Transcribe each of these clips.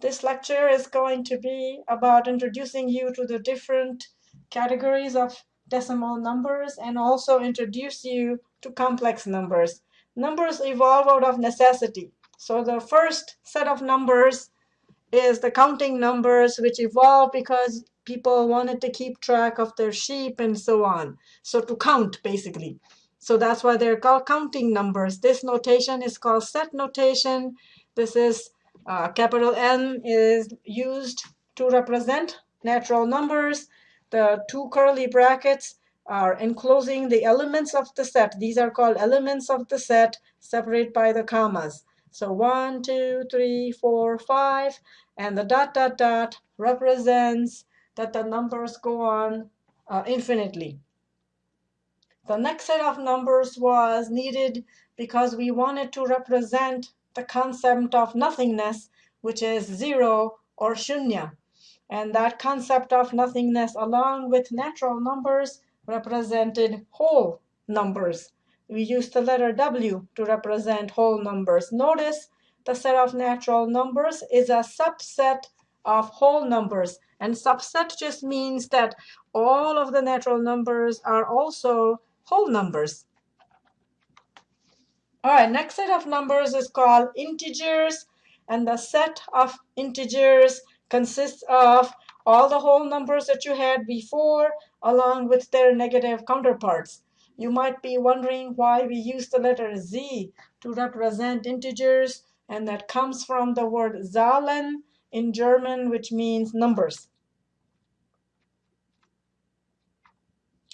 This lecture is going to be about introducing you to the different categories of decimal numbers and also introduce you to complex numbers. Numbers evolve out of necessity. So the first set of numbers is the counting numbers, which evolved because people wanted to keep track of their sheep and so on. So to count, basically. So that's why they're called counting numbers. This notation is called set notation. This is uh, capital N is used to represent natural numbers. The two curly brackets are enclosing the elements of the set. These are called elements of the set, separated by the commas. So one, two, three, four, five, and the dot, dot, dot represents that the numbers go on uh, infinitely. The next set of numbers was needed because we wanted to represent the concept of nothingness, which is zero or shunya. And that concept of nothingness, along with natural numbers, represented whole numbers. We used the letter W to represent whole numbers. Notice the set of natural numbers is a subset of whole numbers. And subset just means that all of the natural numbers are also whole numbers. All right, next set of numbers is called integers. And the set of integers consists of all the whole numbers that you had before, along with their negative counterparts. You might be wondering why we use the letter Z to represent integers, and that comes from the word Zahlen in German, which means numbers.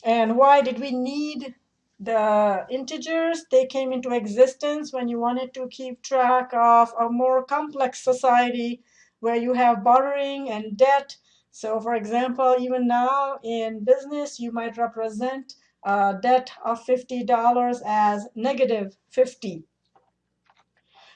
And why did we need the integers? They came into existence when you wanted to keep track of a more complex society where you have borrowing and debt. So for example, even now in business, you might represent a debt of $50 as negative 50.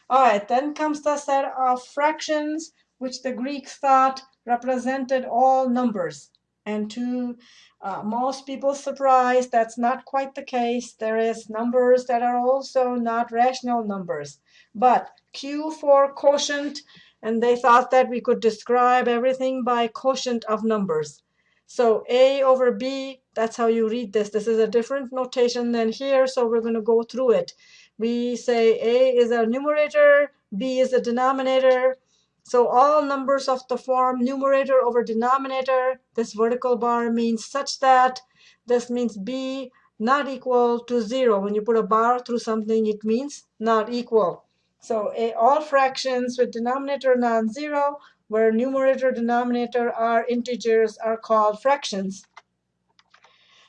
All right, then comes the set of fractions, which the Greeks thought represented all numbers. And to uh, most people's surprise, that's not quite the case. There is numbers that are also not rational numbers. But Q for quotient, and they thought that we could describe everything by quotient of numbers. So A over B, that's how you read this. This is a different notation than here, so we're going to go through it. We say A is a numerator, B is a denominator, so all numbers of the form numerator over denominator, this vertical bar means such that this means b not equal to 0. When you put a bar through something, it means not equal. So a, all fractions with denominator non-zero, where numerator denominator are integers, are called fractions.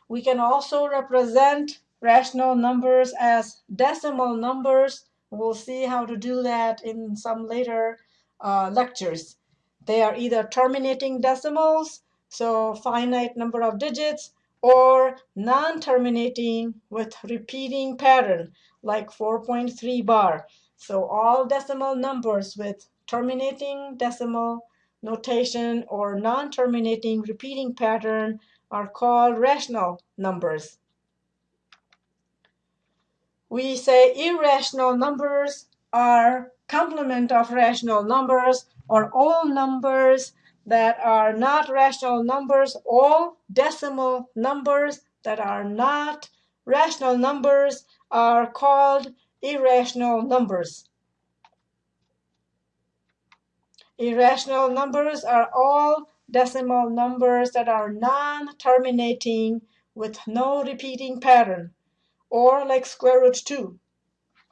We can also represent rational numbers as decimal numbers. We'll see how to do that in some later uh, lectures. They are either terminating decimals, so finite number of digits, or non-terminating with repeating pattern, like 4.3 bar. So all decimal numbers with terminating decimal notation or non-terminating repeating pattern are called rational numbers. We say irrational numbers are complement of rational numbers or all numbers that are not rational numbers, all decimal numbers that are not rational numbers are called irrational numbers. Irrational numbers are all decimal numbers that are non-terminating with no repeating pattern, or like square root 2.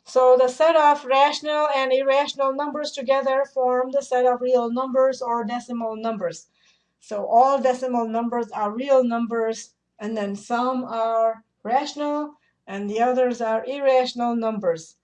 So the set of rational and irrational numbers together form the set of real numbers or decimal numbers. So all decimal numbers are real numbers, and then some are rational, and the others are irrational numbers.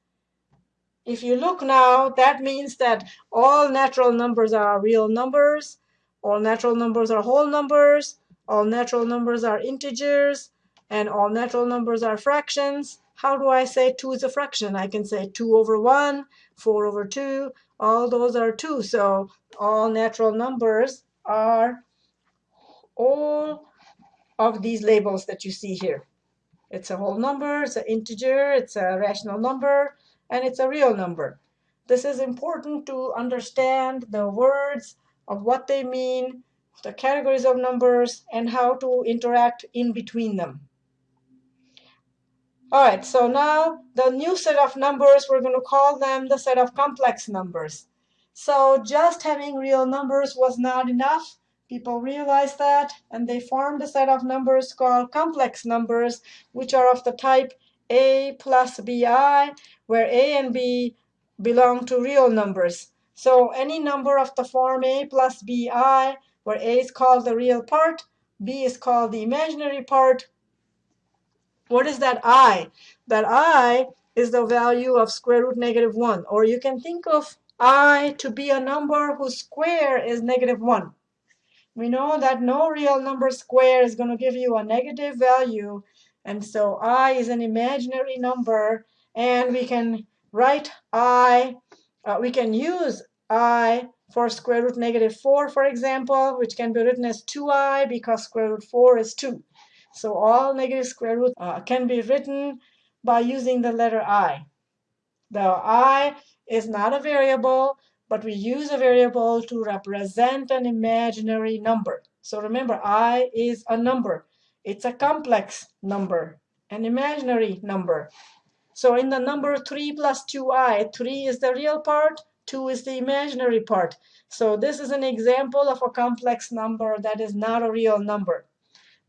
If you look now, that means that all natural numbers are real numbers, all natural numbers are whole numbers, all natural numbers are integers, and all natural numbers are fractions. How do I say 2 is a fraction? I can say 2 over 1, 4 over 2. All those are 2. So all natural numbers are all of these labels that you see here. It's a whole number, it's an integer, it's a rational number, and it's a real number. This is important to understand the words of what they mean, the categories of numbers, and how to interact in between them. All right, so now the new set of numbers, we're going to call them the set of complex numbers. So just having real numbers was not enough. People realized that, and they formed a set of numbers called complex numbers, which are of the type a plus bi, where a and b belong to real numbers. So any number of the form a plus bi, where a is called the real part, b is called the imaginary part, what is that i? That i is the value of square root negative 1. Or you can think of i to be a number whose square is negative 1. We know that no real number square is going to give you a negative value. And so i is an imaginary number. And we can write i, uh, we can use i for square root negative 4, for example, which can be written as 2i because square root 4 is 2. So all negative square roots uh, can be written by using the letter i. The i is not a variable, but we use a variable to represent an imaginary number. So remember, i is a number. It's a complex number, an imaginary number. So in the number 3 plus 2i, 3 is the real part, 2 is the imaginary part. So this is an example of a complex number that is not a real number.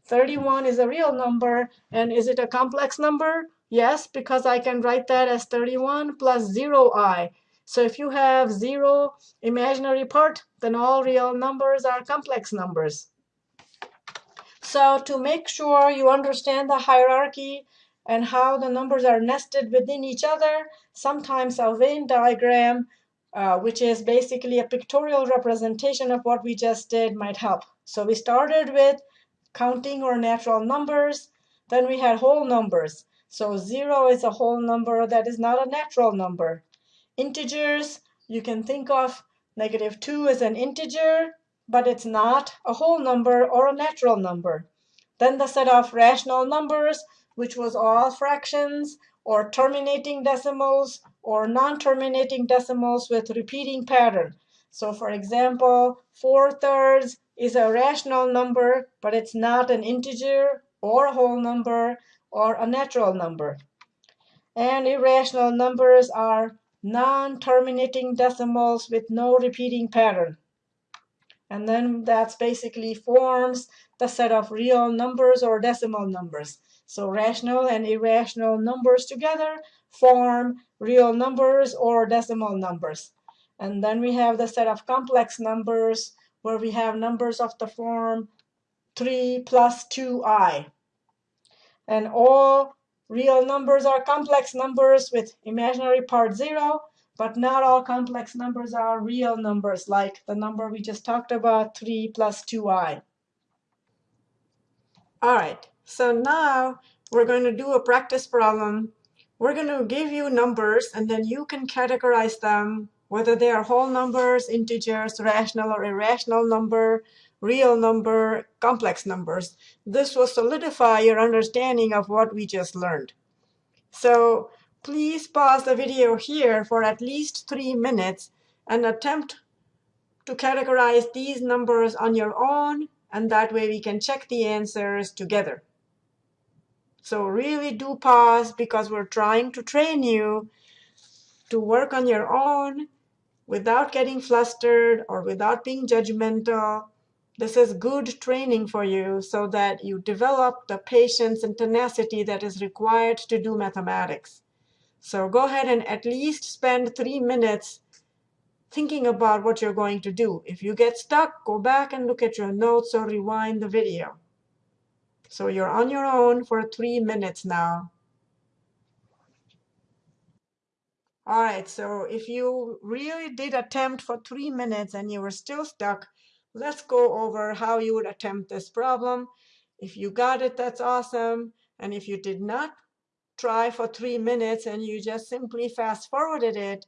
31 is a real number. And is it a complex number? Yes, because I can write that as 31 plus 0i. So if you have 0 imaginary part, then all real numbers are complex numbers. So to make sure you understand the hierarchy and how the numbers are nested within each other, sometimes a Venn diagram, uh, which is basically a pictorial representation of what we just did, might help. So we started with counting or natural numbers. Then we had whole numbers. So 0 is a whole number that is not a natural number. Integers, you can think of negative 2 as an integer, but it's not a whole number or a natural number. Then the set of rational numbers, which was all fractions or terminating decimals or non-terminating decimals with repeating pattern. So for example, 4 thirds is a rational number, but it's not an integer or a whole number or a natural number. And irrational numbers are non-terminating decimals with no repeating pattern. And then that's basically forms the set of real numbers or decimal numbers. So rational and irrational numbers together form real numbers or decimal numbers. And then we have the set of complex numbers where we have numbers of the form 3 plus 2i. And all real numbers are complex numbers with imaginary part 0, but not all complex numbers are real numbers, like the number we just talked about, 3 plus 2i. All right, so now we're going to do a practice problem. We're going to give you numbers, and then you can categorize them whether they are whole numbers, integers, rational or irrational number, real number, complex numbers. This will solidify your understanding of what we just learned. So please pause the video here for at least three minutes and attempt to categorize these numbers on your own, and that way we can check the answers together. So really do pause because we're trying to train you to work on your own without getting flustered or without being judgmental. This is good training for you so that you develop the patience and tenacity that is required to do mathematics. So go ahead and at least spend three minutes thinking about what you're going to do. If you get stuck, go back and look at your notes or rewind the video. So you're on your own for three minutes now. All right, so if you really did attempt for three minutes and you were still stuck, let's go over how you would attempt this problem. If you got it, that's awesome. And if you did not try for three minutes and you just simply fast forwarded it,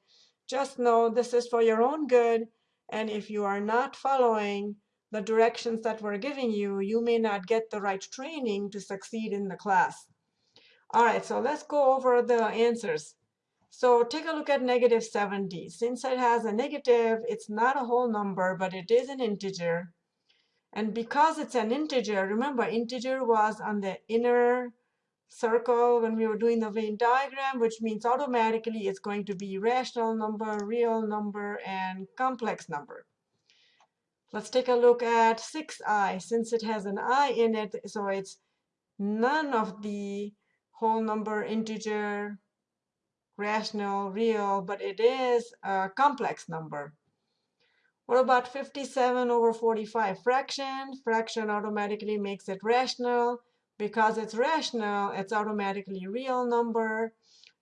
just know this is for your own good. And if you are not following the directions that we're giving you, you may not get the right training to succeed in the class. All right, so let's go over the answers. So take a look at negative 70. Since it has a negative, it's not a whole number, but it is an integer. And because it's an integer, remember integer was on the inner circle when we were doing the Venn diagram, which means automatically it's going to be rational number, real number, and complex number. Let's take a look at 6i. Since it has an i in it, so it's none of the whole number, integer, rational, real, but it is a complex number. What about 57 over 45? Fraction. Fraction automatically makes it rational. Because it's rational, it's automatically real number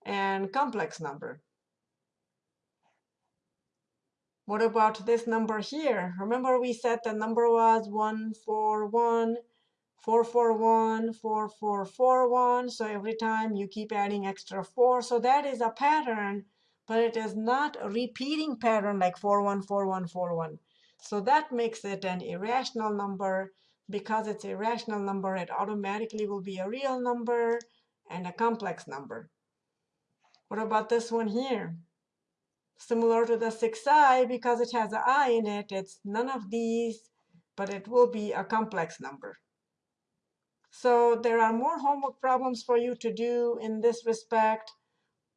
and complex number. What about this number here? Remember we said the number was 141, 441, 4441. So every time you keep adding extra 4. So that is a pattern but it is not a repeating pattern like 414141. So that makes it an irrational number. Because it's a rational number, it automatically will be a real number and a complex number. What about this one here? Similar to the 6i, because it has an i in it, it's none of these, but it will be a complex number. So there are more homework problems for you to do in this respect.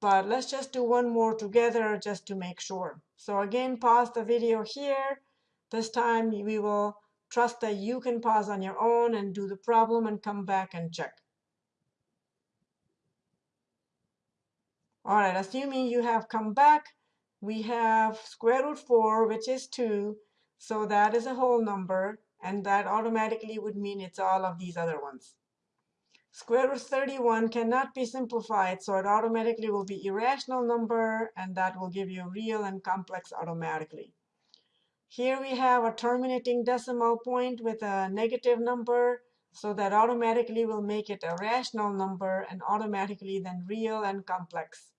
But let's just do one more together just to make sure. So again, pause the video here. This time we will trust that you can pause on your own and do the problem and come back and check. All right, assuming you have come back, we have square root 4, which is 2. So that is a whole number, and that automatically would mean it's all of these other ones. Square root 31 cannot be simplified, so it automatically will be irrational number, and that will give you real and complex automatically. Here we have a terminating decimal point with a negative number, so that automatically will make it a rational number and automatically then real and complex.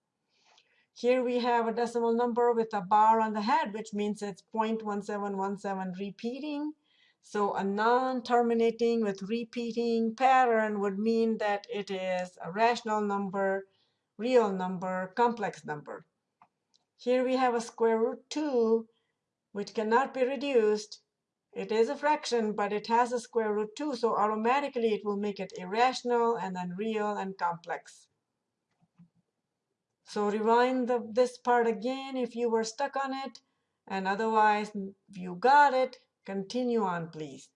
Here we have a decimal number with a bar on the head, which means it's 0.1717 repeating. So a non-terminating with repeating pattern would mean that it is a rational number, real number, complex number. Here we have a square root 2, which cannot be reduced. It is a fraction, but it has a square root 2, so automatically it will make it irrational and then real and complex. So rewind the, this part again if you were stuck on it, and otherwise, you got it, Continue on, please.